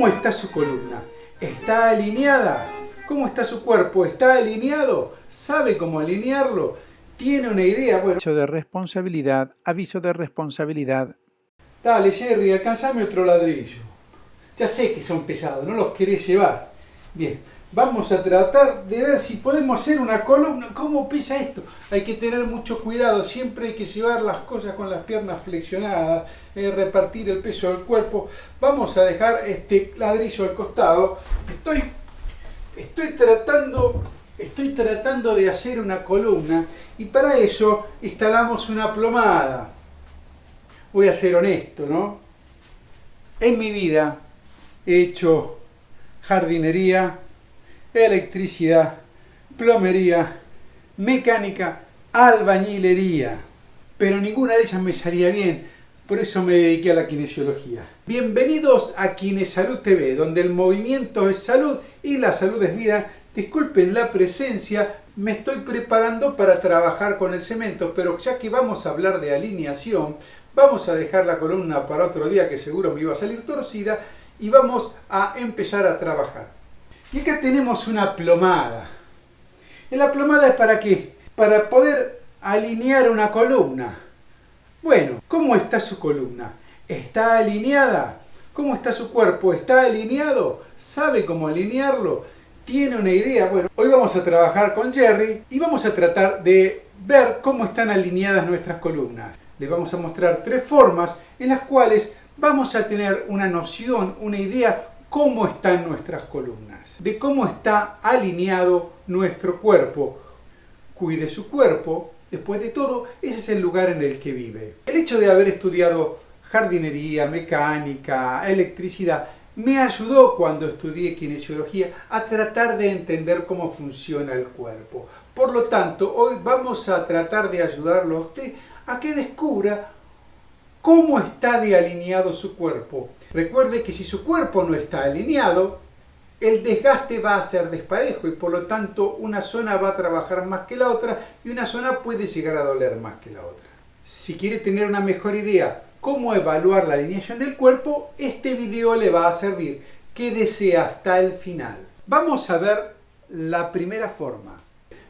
¿Cómo está su columna? ¿Está alineada? ¿Cómo está su cuerpo? ¿Está alineado? ¿Sabe cómo alinearlo? ¿Tiene una idea? Bueno, Aviso de responsabilidad, aviso de responsabilidad. dale Jerry, alcanzame otro ladrillo. Ya sé que son pesados, no los querés llevar. Bien, vamos a tratar de ver si podemos hacer una columna. ¿Cómo pesa esto? Hay que tener mucho cuidado, siempre hay que llevar las cosas con las piernas flexionadas, eh, repartir el peso del cuerpo. Vamos a dejar este ladrillo al costado. Estoy, estoy tratando estoy tratando de hacer una columna y para eso instalamos una plomada. Voy a ser honesto, ¿no? En mi vida he hecho jardinería, electricidad, plomería, mecánica, albañilería, pero ninguna de ellas me salía bien, por eso me dediqué a la kinesiología. Bienvenidos a Kinesalud TV, donde el movimiento es salud y la salud es vida. Disculpen la presencia, me estoy preparando para trabajar con el cemento, pero ya que vamos a hablar de alineación, vamos a dejar la columna para otro día que seguro me iba a salir torcida y vamos a empezar a trabajar. Y acá tenemos una plomada. ¿Y la plomada es para qué? Para poder alinear una columna. Bueno, ¿cómo está su columna? ¿Está alineada? ¿Cómo está su cuerpo? ¿Está alineado? ¿Sabe cómo alinearlo? ¿Tiene una idea? Bueno, hoy vamos a trabajar con Jerry y vamos a tratar de ver cómo están alineadas nuestras columnas. Les vamos a mostrar tres formas en las cuales vamos a tener una noción, una idea cómo están nuestras columnas, de cómo está alineado nuestro cuerpo. Cuide su cuerpo, después de todo, ese es el lugar en el que vive. El hecho de haber estudiado jardinería, mecánica, electricidad, me ayudó cuando estudié kinesiología a tratar de entender cómo funciona el cuerpo. Por lo tanto, hoy vamos a tratar de ayudarlo a usted a que descubra cómo está de alineado su cuerpo. Recuerde que si su cuerpo no está alineado, el desgaste va a ser desparejo y por lo tanto una zona va a trabajar más que la otra y una zona puede llegar a doler más que la otra. Si quiere tener una mejor idea cómo evaluar la alineación del cuerpo, este video le va a servir. Quédese hasta el final. Vamos a ver la primera forma.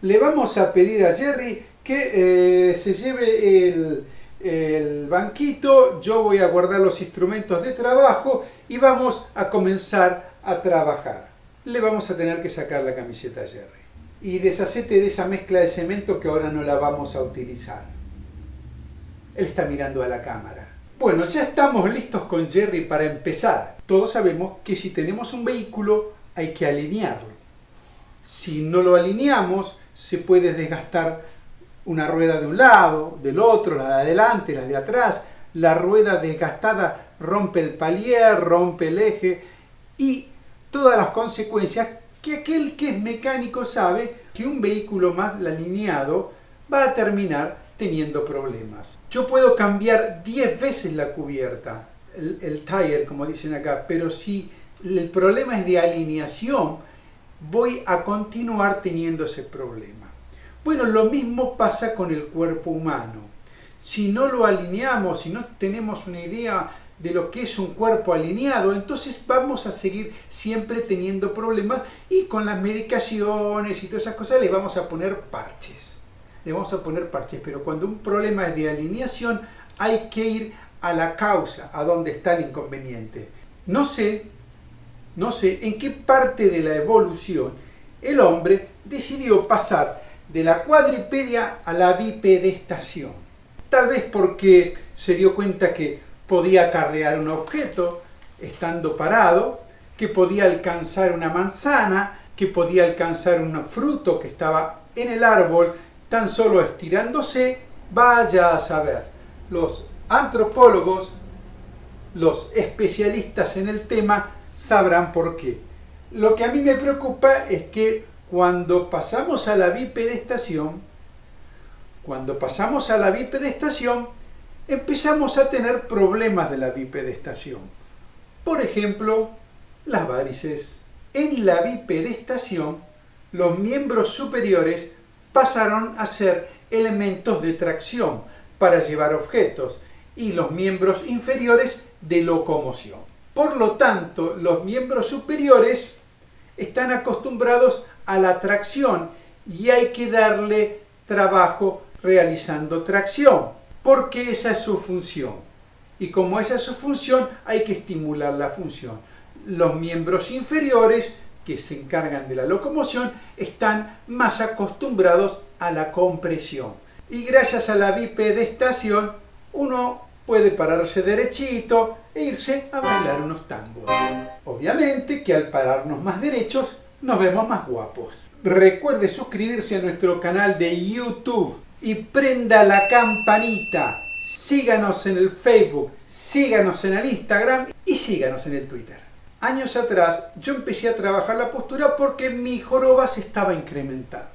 Le vamos a pedir a Jerry que eh, se lleve el, el banquito, yo voy a guardar los instrumentos de trabajo y vamos a comenzar a trabajar. Le vamos a tener que sacar la camiseta a Jerry. Y deshacete de esa mezcla de cemento que ahora no la vamos a utilizar. Él está mirando a la cámara. Bueno, ya estamos listos con Jerry para empezar. Todos sabemos que si tenemos un vehículo hay que alinearlo. Si no lo alineamos, se puede desgastar una rueda de un lado, del otro, la de adelante, la de atrás. La rueda desgastada rompe el palier, rompe el eje y todas las consecuencias que aquel que es mecánico sabe que un vehículo mal alineado va a terminar teniendo problemas. Yo puedo cambiar 10 veces la cubierta, el, el tire como dicen acá, pero si el problema es de alineación, voy a continuar teniendo ese problema. Bueno, lo mismo pasa con el cuerpo humano. Si no lo alineamos, si no tenemos una idea de lo que es un cuerpo alineado, entonces vamos a seguir siempre teniendo problemas y con las medicaciones y todas esas cosas le vamos a poner parches. Le vamos a poner parches, pero cuando un problema es de alineación hay que ir a la causa, a donde está el inconveniente. No sé, no sé en qué parte de la evolución el hombre decidió pasar de la cuadripedia a la bipedestación. Tal vez porque se dio cuenta que podía acarrear un objeto estando parado, que podía alcanzar una manzana, que podía alcanzar un fruto que estaba en el árbol tan solo estirándose, vaya a saber. Los antropólogos, los especialistas en el tema, sabrán por qué. Lo que a mí me preocupa es que cuando pasamos a la bipedestación, cuando pasamos a la bipedestación, empezamos a tener problemas de la bipedestación. Por ejemplo, las varices. En la bipedestación, los miembros superiores pasaron a ser elementos de tracción para llevar objetos y los miembros inferiores de locomoción. Por lo tanto, los miembros superiores están acostumbrados a la tracción y hay que darle trabajo realizando tracción, porque esa es su función. Y como esa es su función, hay que estimular la función. Los miembros inferiores, que se encargan de la locomoción, están más acostumbrados a la compresión. Y gracias a la bipedestación, uno puede pararse derechito e irse a bailar unos tangos. Obviamente que al pararnos más derechos, nos vemos más guapos. Recuerde suscribirse a nuestro canal de YouTube y prenda la campanita. Síganos en el Facebook, síganos en el Instagram y síganos en el Twitter. Años atrás yo empecé a trabajar la postura porque mi joroba se estaba incrementando.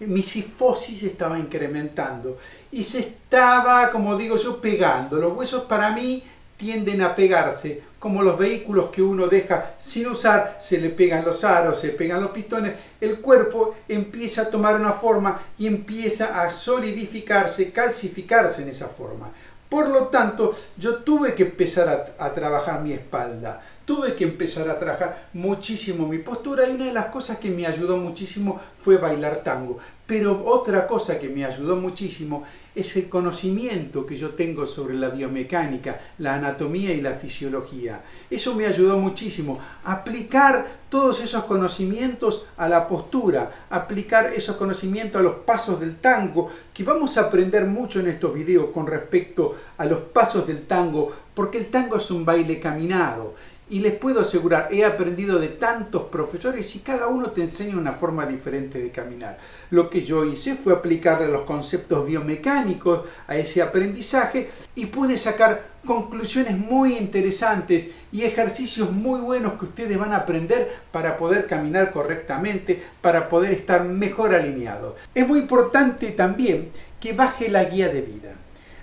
Mi sifosis estaba incrementando y se estaba, como digo yo, pegando. Los huesos para mí tienden a pegarse, como los vehículos que uno deja sin usar, se le pegan los aros, se pegan los pistones, el cuerpo empieza a tomar una forma y empieza a solidificarse, calcificarse en esa forma. Por lo tanto, yo tuve que empezar a, a, trabajar mi espalda, tuve que empezar a trabajar muchísimo mi postura y una de las cosas que me ayudó muchísimo fue bailar tango. Pero otra cosa que me ayudó muchísimo es el conocimiento que yo tengo sobre la biomecánica, la anatomía y la fisiología. Eso me ayudó muchísimo. Aplicar todos esos conocimientos a la postura, aplicar esos conocimientos a los pasos del tango, que vamos a aprender mucho en estos videos con respecto a los pasos del tango, porque el tango es un baile caminado y les puedo asegurar, he aprendido de tantos profesores y cada uno te enseña una forma diferente de caminar. Lo que yo hice fue aplicarle los conceptos biomecánicos a ese aprendizaje y pude sacar conclusiones muy interesantes y ejercicios muy buenos que ustedes van a aprender para poder caminar correctamente, para poder estar mejor alineados. Es muy importante también que baje la guía de vida.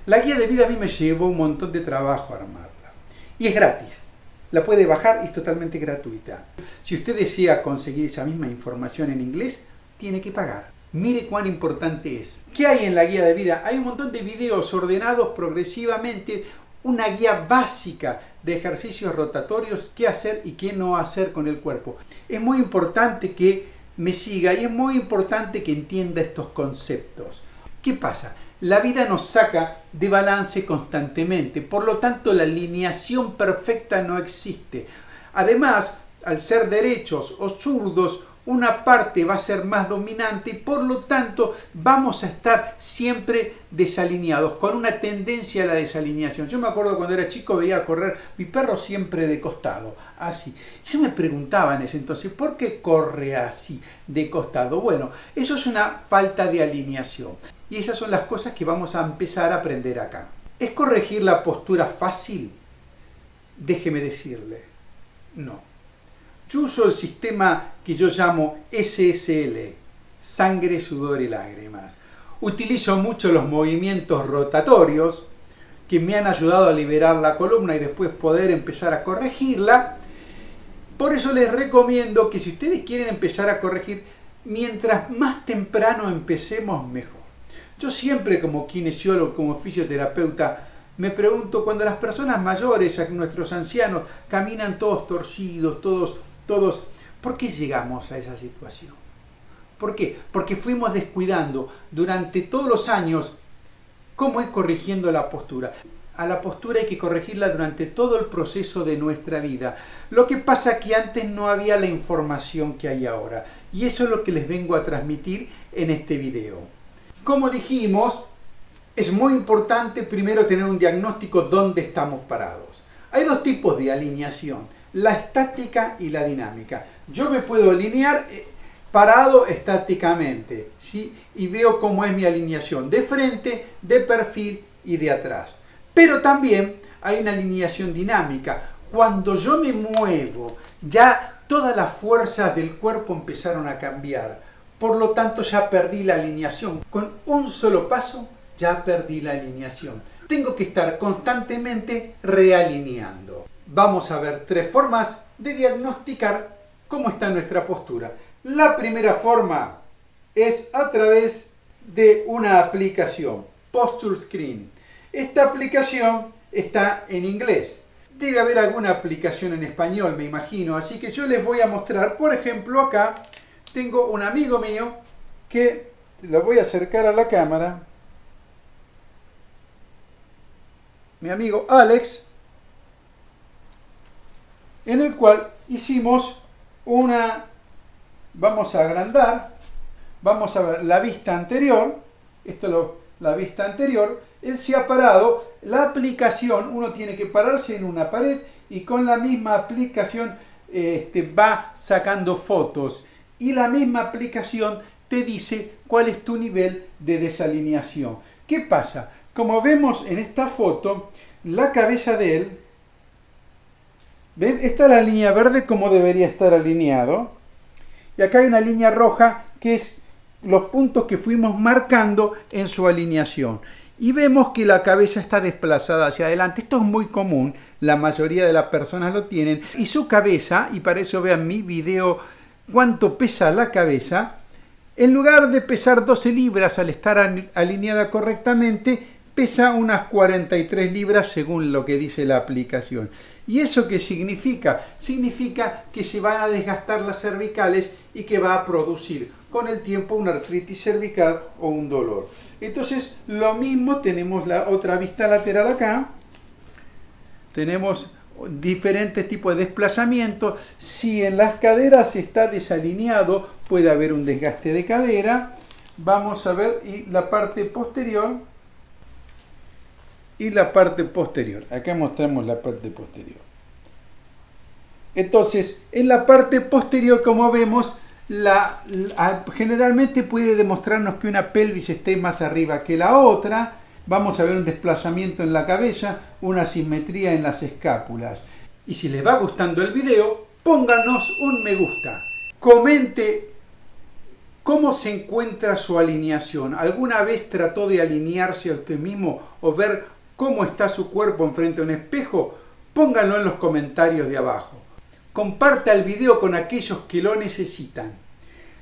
La guía de vida a mí me llevó un montón de trabajo armarla y es gratis la puede bajar y es totalmente gratuita. Si usted desea conseguir esa misma información en inglés, tiene que pagar. Mire cuán importante es. ¿Qué hay en la guía de vida? Hay un montón de videos ordenados progresivamente, una guía básica de ejercicios rotatorios, qué hacer y qué no hacer con el cuerpo. Es muy importante que me siga y es muy importante que entienda estos conceptos. ¿Qué pasa? La vida nos saca de balance constantemente, por lo tanto la alineación perfecta no existe. Además, al ser derechos o zurdos, una parte va a ser más dominante y por lo tanto vamos a estar siempre desalineados, con una tendencia a la desalineación. Yo me acuerdo cuando era chico veía correr mi perro siempre de costado, así. Yo me preguntaba en ese entonces, ¿por qué corre así, de costado? Bueno, eso es una falta de alineación. Y esas son las cosas que vamos a empezar a aprender acá. ¿Es corregir la postura fácil? Déjeme decirle, no. Yo uso el sistema que yo llamo SSL, sangre, sudor y lágrimas. Utilizo mucho los movimientos rotatorios que me han ayudado a liberar la columna y después poder empezar a corregirla. Por eso les recomiendo que si ustedes quieren empezar a corregir, mientras más temprano empecemos, mejor. Yo siempre como kinesiólogo, como fisioterapeuta, me pregunto cuando las personas mayores, nuestros ancianos, caminan todos torcidos, todos, todos, ¿por qué llegamos a esa situación? ¿Por qué? Porque fuimos descuidando durante todos los años cómo ir corrigiendo la postura. A la postura hay que corregirla durante todo el proceso de nuestra vida. Lo que pasa es que antes no había la información que hay ahora. Y eso es lo que les vengo a transmitir en este video. Como dijimos, es muy importante primero tener un diagnóstico dónde estamos parados. Hay dos tipos de alineación, la estática y la dinámica. Yo me puedo alinear eh, parado estáticamente ¿sí? y veo cómo es mi alineación de frente, de perfil y de atrás. Pero también hay una alineación dinámica. Cuando yo me muevo, ya todas las fuerzas del cuerpo empezaron a cambiar por lo tanto ya perdí la alineación. Con un solo paso ya perdí la alineación. Tengo que estar constantemente realineando. Vamos a ver tres formas de diagnosticar cómo está nuestra postura. La primera forma es a través de una aplicación, Posture Screen. Esta aplicación está en inglés. debe haber alguna aplicación en español, me imagino. Así que yo les voy a mostrar, por ejemplo, acá tengo un amigo mío que lo voy a acercar a la cámara. Mi amigo Alex, en el cual hicimos una, vamos a agrandar, vamos a ver la vista anterior, esto es la vista anterior, él se ha parado, la aplicación, uno tiene que pararse en una pared y con la misma aplicación este, va sacando fotos y la misma aplicación te dice cuál es tu nivel de desalineación. ¿Qué pasa? Como vemos en esta foto, la cabeza de él, ¿ven? Esta es la línea verde como debería estar alineado. Y acá hay una línea roja que es los puntos que fuimos marcando en su alineación y vemos que la cabeza está desplazada hacia adelante. Esto es muy común, la mayoría de las personas lo tienen. Y su cabeza, y para eso vean mi video cuánto pesa la cabeza, en lugar de pesar 12 libras al estar alineada correctamente, pesa unas 43 libras según lo que dice la aplicación. ¿Y eso qué significa? Significa que se van a desgastar las cervicales y que va a producir con el tiempo una artritis cervical o un dolor. Entonces, lo mismo tenemos la otra vista lateral acá. Tenemos diferentes tipos de desplazamiento. Si en las caderas está desalineado, puede haber un desgaste de cadera. Vamos a ver y la parte posterior y la parte posterior. Acá mostramos la parte posterior. Entonces, en la parte posterior, como vemos, generalmente puede demostrarnos que una pelvis esté más arriba que la otra. Vamos a ver un desplazamiento en la cabeza, una simetría en las escápulas. Y si les va gustando el video, pónganos un me gusta. Comente cómo se encuentra su alineación. ¿Alguna vez trató de alinearse a usted mismo o ver cómo está su cuerpo enfrente a un espejo? Pónganlo en los comentarios de abajo. Comparta el video con aquellos que lo necesitan.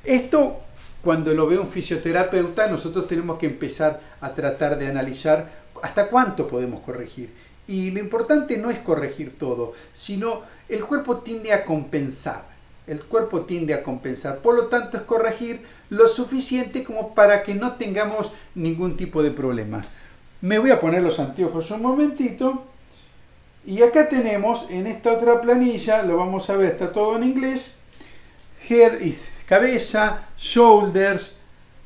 Esto, cuando lo ve un fisioterapeuta, nosotros tenemos que empezar a tratar de analizar hasta cuánto podemos corregir. Y lo importante no es corregir todo, sino el cuerpo tiende a compensar. El cuerpo tiende a compensar. Por lo tanto, es corregir lo suficiente como para que no tengamos ningún tipo de problema. Me voy a poner los anteojos un momentito. Y acá tenemos en esta otra planilla, lo vamos a ver, está todo en inglés. Head is cabeza, shoulders,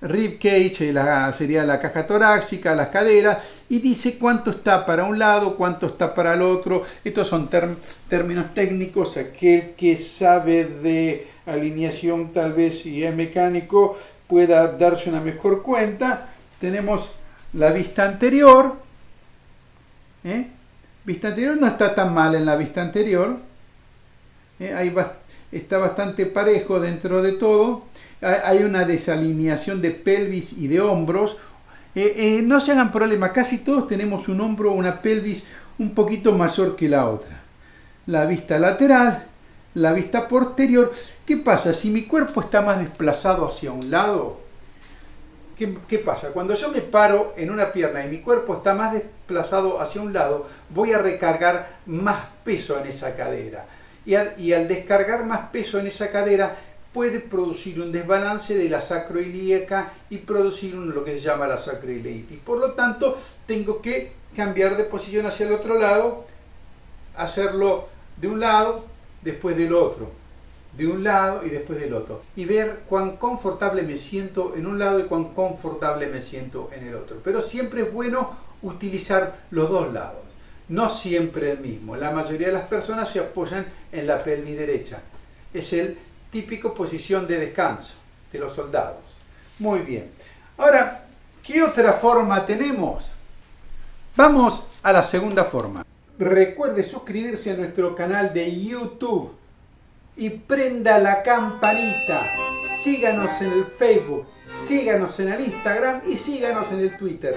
rib cage, la, sería la caja torácica, las caderas, y dice cuánto está para un lado, cuánto está para el otro. Estos son términos técnicos, aquel que sabe de alineación tal vez si es mecánico pueda darse una mejor cuenta. Tenemos la vista anterior, ¿eh? Vista anterior no está tan mal en la vista anterior. ¿eh? está bastante parejo dentro de todo. Hay una desalineación de pelvis y de hombros. Eh, no se hagan problema, casi todos tenemos un hombro o una pelvis un poquito mayor que la otra. La vista lateral, la vista posterior. ¿Qué pasa? Si mi cuerpo está más desplazado hacia un lado, ¿Qué, pasa? Cuando yo me paro en una pierna y mi cuerpo está más desplazado hacia un lado, voy a recargar más peso en esa cadera. Y al, descargar más peso en esa cadera, puede producir un desbalance de la sacroilíaca y producir lo que se llama la sacroileitis. Por lo tanto, tengo que cambiar de posición hacia el otro lado, hacerlo de un lado, después del otro de un lado y después del otro y ver cuán confortable me siento en un lado y cuán confortable me siento en el otro. Pero siempre es bueno utilizar los dos lados, no siempre el mismo. La mayoría de las personas se apoyan en la pelvis derecha. Es el típico posición de descanso de los soldados. Muy bien. Ahora, ¿qué otra forma tenemos? Vamos a la segunda forma. Recuerde suscribirse a nuestro canal de YouTube y prenda la campanita. Síganos en el Facebook, síganos en el Instagram y síganos en el Twitter.